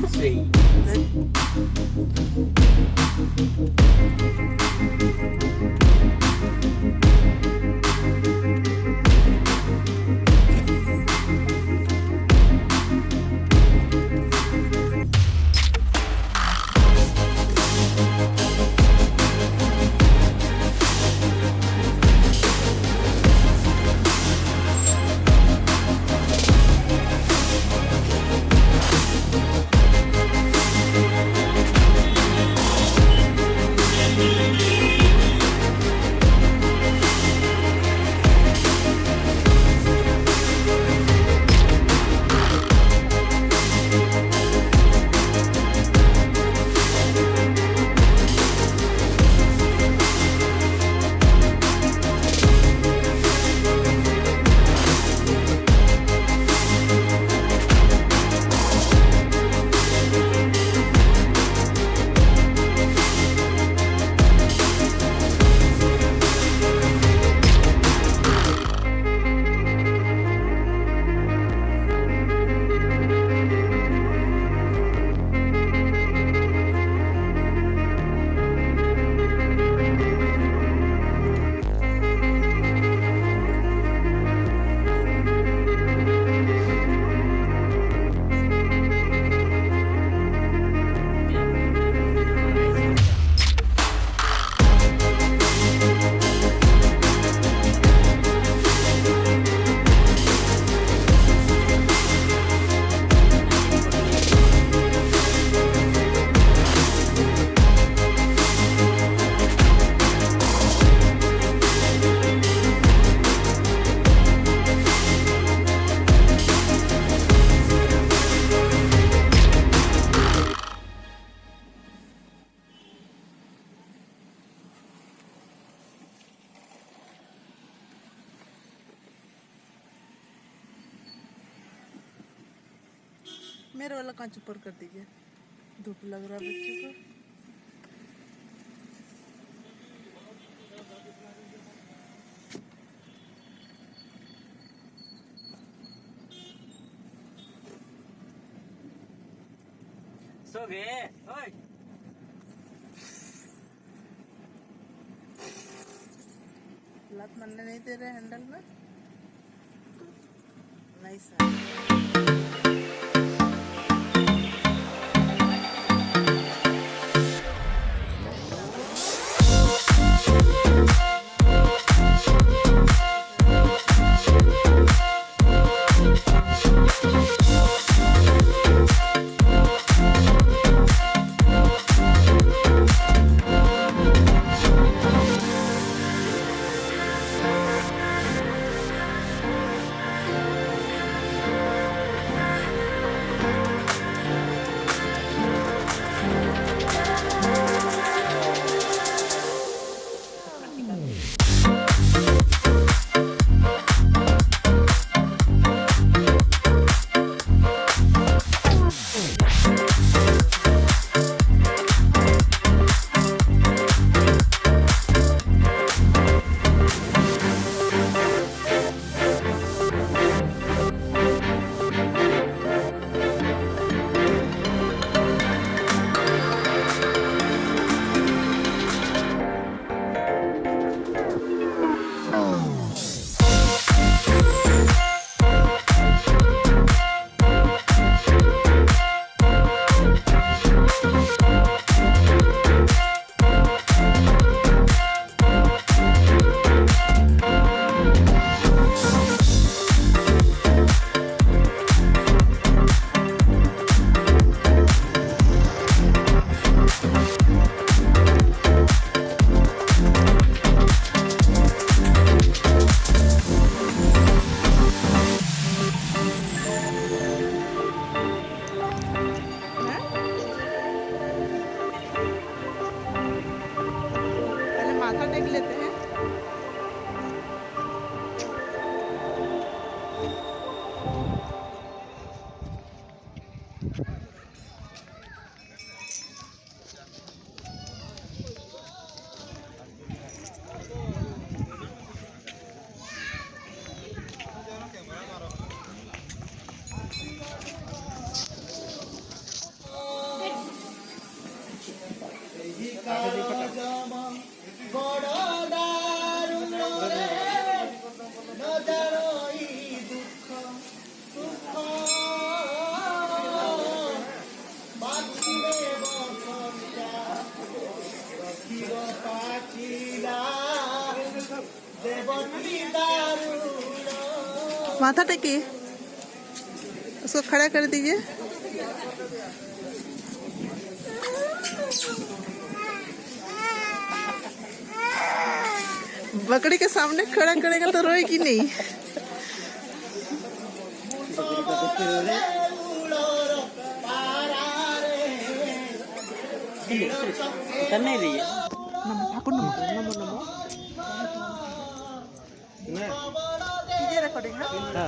गाड़ी में मेरे वाला कांच ऊपर कर दीजिए धूप लग रहा है बच्चे को। सो गए? ओए। लात मारने नहीं दे रहे हैंडल में? नहीं सर माथा टेकिए। उसको खड़ा कर दीजिए। बकरी के सामने खड़ा करेगा तो रोएगी नहीं। है। ठाकुर போட்டீங்கன்னா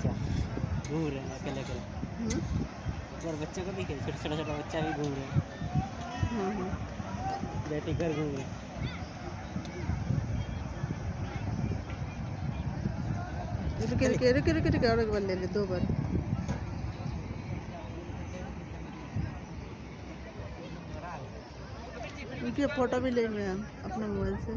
बच्चा। घूम रहे हैं अकेले अकेले। हम्म, और बच्चे को भी दिखे छोटा छोटा छोटा बच्चा भी घूम रहे हैं। हम्म, हम्म। घर घूम रहे हैं। रुके रुके रुके रुके रुके और एक बार ले ले दो बार। रुकिए फ़ोटो भी ले मैं अपने मोबाइल से।